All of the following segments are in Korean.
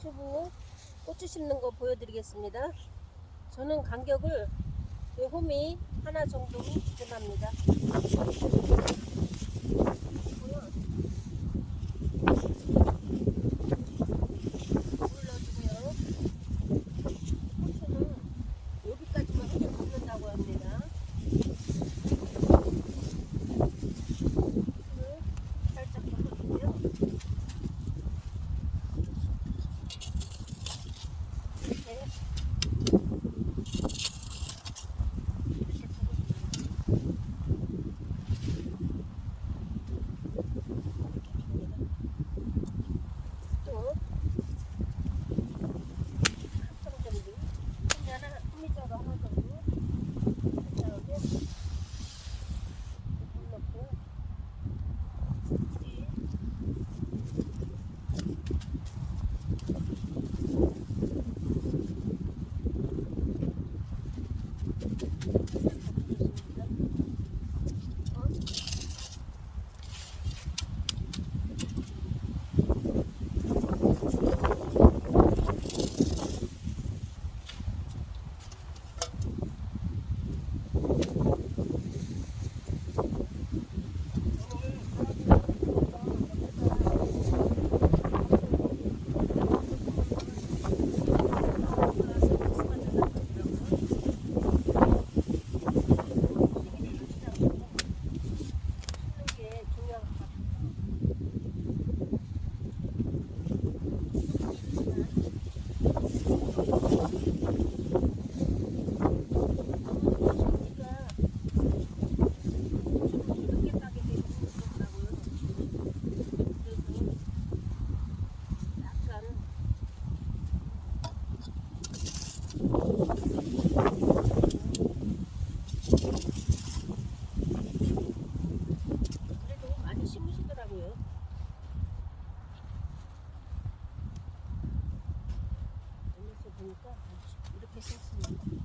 망초부 고추 심는 거 보여드리겠습니다. 저는 간격을 이 홈이 하나 정도 기준합니다. 보니까 이렇게 심습니다.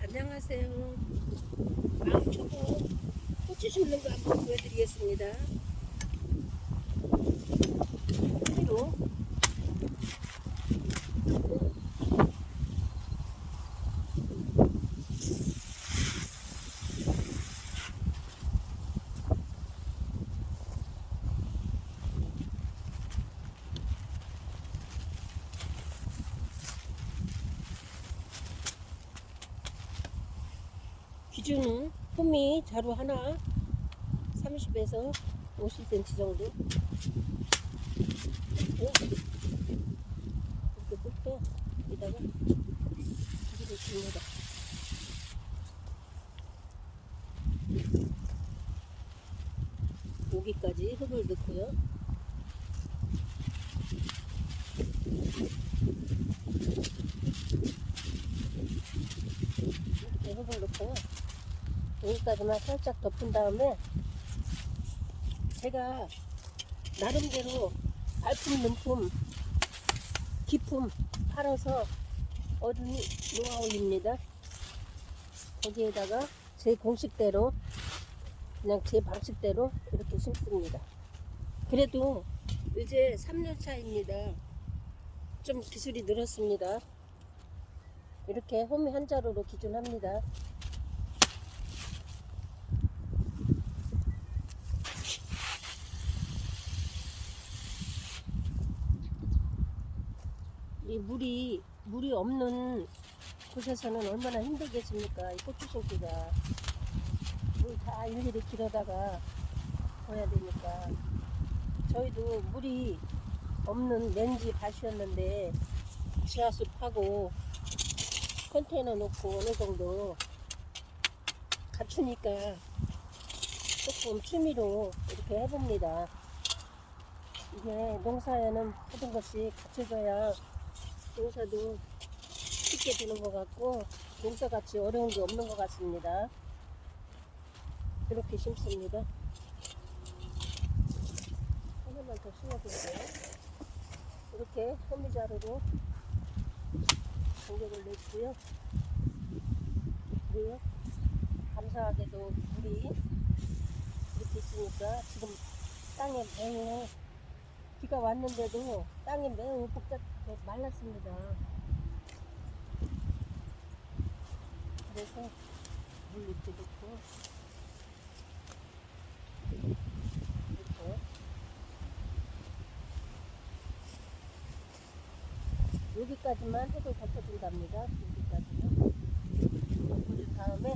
안녕하세요. 망초보 고추 심는 거 한번 보여드리겠습니다. 그리고 기준은 홈이 자루 하나 30에서 50cm 정도 이렇게 붓고 여기다가 기기를 줍니다. 여기까지 흙을 넣고요. 이렇게 흙을 넣고요. 여기까지만 살짝 덮은 다음에 제가 나름대로 발품 능품 기품 팔아서 얻은 노하우입니다. 거기에다가 제 공식대로 그냥 제 방식대로 이렇게 심습니다. 그래도 이제 3년 차입니다. 좀 기술이 늘었습니다. 이렇게 홈이 한 자루로 기준합니다. 이 물이 물이 없는 곳에서는 얼마나 힘들겠습니까? 이 고추 심기가 물 다 일일이 길어다가 해야 되니까 저희도 물이 없는 렌지 밭이었는데 지하수 파고 컨테이너 놓고 어느 정도 갖추니까 조금 취미로 이렇게 해봅니다. 이게 농사에는 모든 것이 갖춰져야 농사도 쉽게 되는 것 같고 농사같이 어려운 게 없는 것 같습니다. 이렇게 심습니다. 하나만 더 심어볼게요. 이렇게 호미자루로 간격을 냈고요. 그리고 감사하게도 물이 이렇게 있으니까 지금 땅에 매우 비가 왔는데도 땅이 매우 복잡 말랐습니다. 그래서 물 이렇게 넣고 이렇게 여기까지만 해도 덮어준답니다. 여기까지는 덮어준 다음에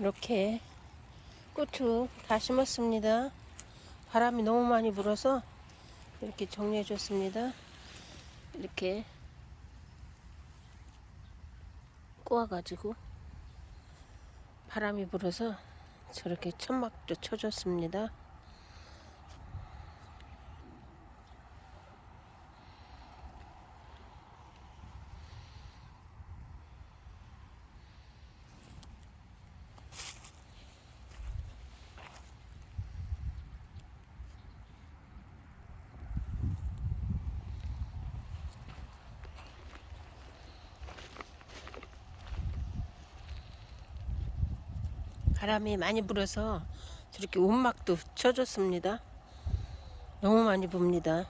이렇게 고추 다 심었습니다. 바람이 너무 많이 불어서 이렇게 정리해 줬습니다. 이렇게 꼬아가지고 바람이 불어서 저렇게 천막도 쳐줬습니다. 바람이 많이 불어서 저렇게 움막도 쳐줬습니다. 너무 많이 붑니다.